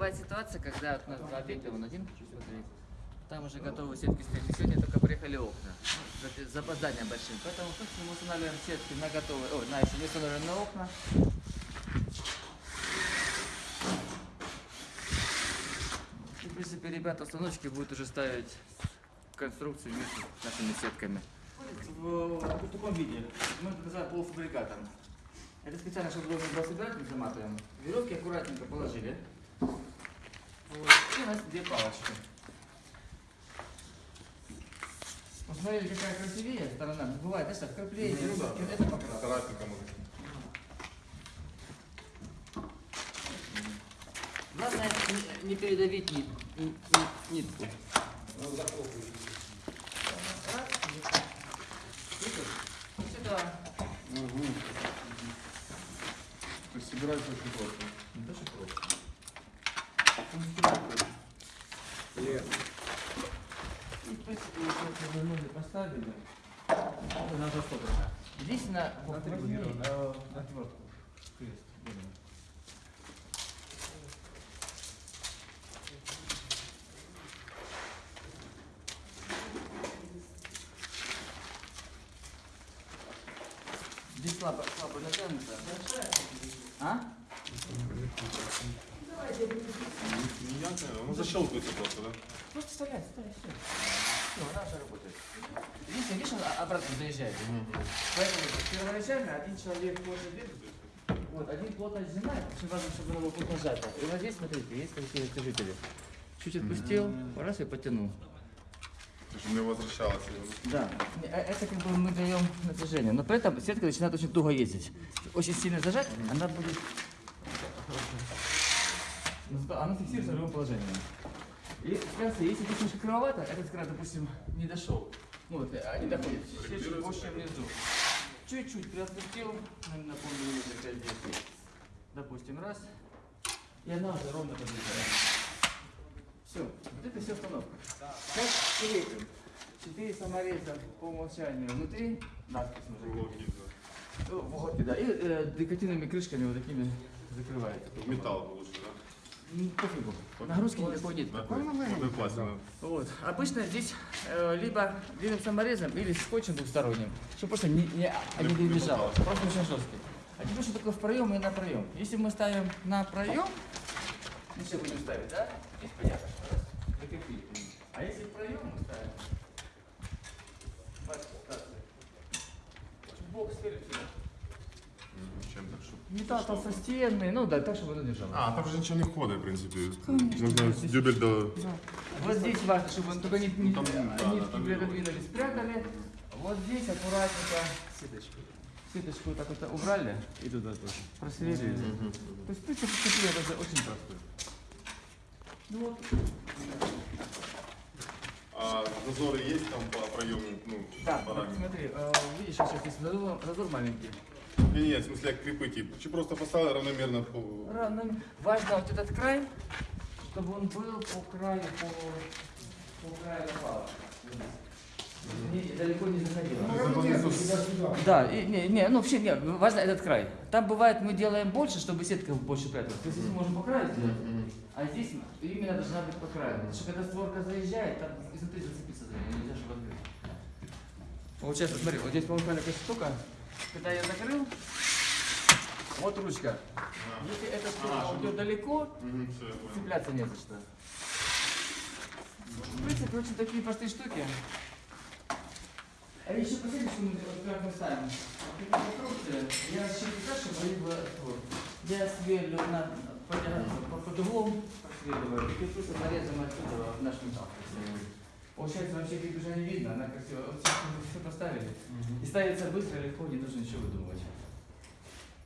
бывает ситуация, когда вот у нас два объекта, вон один, там уже готовы сетки стоять. И сегодня только приехали окна. Ну, с запозданием большим. Поэтому собственно, мы устанавливаем сетки на готовые, ой, на еще не установленные окна. И, в принципе, ребята установщики будут уже ставить конструкцию с нашими сетками. В, в таком виде. Мы это называем полуфабрикатом. Это специально, чтобы удобно было собирать, мы заматываем. Веревки аккуратненько положили. Вот. И у нас две палочки. Посмотрели, какая красивее сторона. Бывает, знаешь, так, Ну да. это покрас. Старательно может. Главное не, не передавить нит, ни- ни- нитку. Видишь? Вот это То есть собирается очень просто. что просто. Конструктор. И, в принципе, вот это вернули, поставили. На фото. Здесь на вот, возьми, э, отвертку. Крест. Берем. Здесь слабо, слабо натянуто. А? Не ясно, ну защелкивается просто, да? Просто вставляй, вставляй, все. Все, она уже работает. Видишь, видишь, она обратно заезжает. Поэтому первоначально один человек плотно держит, вот, один плотно сжимает, очень важно, чтобы оно было плотно сжато. И вот здесь, смотрите, есть такие растяжители. Чуть отпустил, раз и потянул. Чтобы не возвращалось. Да, э, это как бы мы даем натяжение, но при этом сетка начинает очень туго ездить. Очень сильно зажать, она будет... Зато Она фиксируется в любом положении. И, в конце, если здесь немножко кривовато, этот край, допустим, не дошел. Ну вот, а не доходит. Чуть больше внизу. Чуть-чуть приотпустил, наверное, на полмиллиметра 5 10. Допустим, раз. И она уже ровно подъезжает. Все, вот это все установка. Сейчас крепим. Четыре самореза по умолчанию внутри, да. Ну, в уголке, да. И э, декоративными крышками вот такими закрывает. Металл лучше, да? М, Пофигу. Нагрузки никакой нет. Да? Вот пластик, да. Вот. Обычно здесь э, либо длинным саморезом или скотчем двухсторонним, чтобы просто не, не, не перебежало. Просто очень жесткий. А теперь что такое в проем и на проем? Если мы ставим на проем, ну все будем ставить, да? Здесь понятно. Раз, закрепили. А если в проем мы ставим, бачите, так, бок спереди сюда. Мгм, Чтобы... Металл толстостенный, ну да, так, чтобы оно держало. А, там же ничего не входит, в принципе. С дюбель до... Вот здесь важно, чтобы он только не, не, Там, да, да, нитки там спрятали. Вот здесь аккуратненько сеточку. Сеточку так вот убрали и туда тоже просверлили. Мгм. То есть, в принципе, это очень простой. Ну вот, А зазоры есть там по проему, ну, да, вот параметрам? смотри, э, видишь, сейчас здесь зазор, зазор маленький. Не, не, в смысле, как крепы, типа. Чи просто поставил равномерно по... Важно вот этот край, чтобы он был по краю, по, по краю пала. Не- далеко не заходило. Да, и, не, не, ну вообще не, важно этот край. Там бывает мы делаем больше, чтобы сетка больше пряталась. То есть здесь мы можем по краю сделать, а здесь именно должна быть по краю. Потому что когда створка заезжает, там изнутри зацепиться за нее, нельзя, чтобы открыть. Получается, смотри, вот здесь по-моему такая штука. Когда я закрыл, вот ручка. Если эта створка чтобы- уйдет далеко, понял. цепляться не за что. В принципе, очень такие простые штуки. А еще последнее, что мы вот как мы ставим. Я они были вот. Я сверлю на, по, по, под углом, просверливаю, и с нарезом отсюда в наш металл. Получается, вообще крепежа не видно, она красиво. Вот все, все поставили. И ставится быстро, легко, не нужно ничего выдумывать.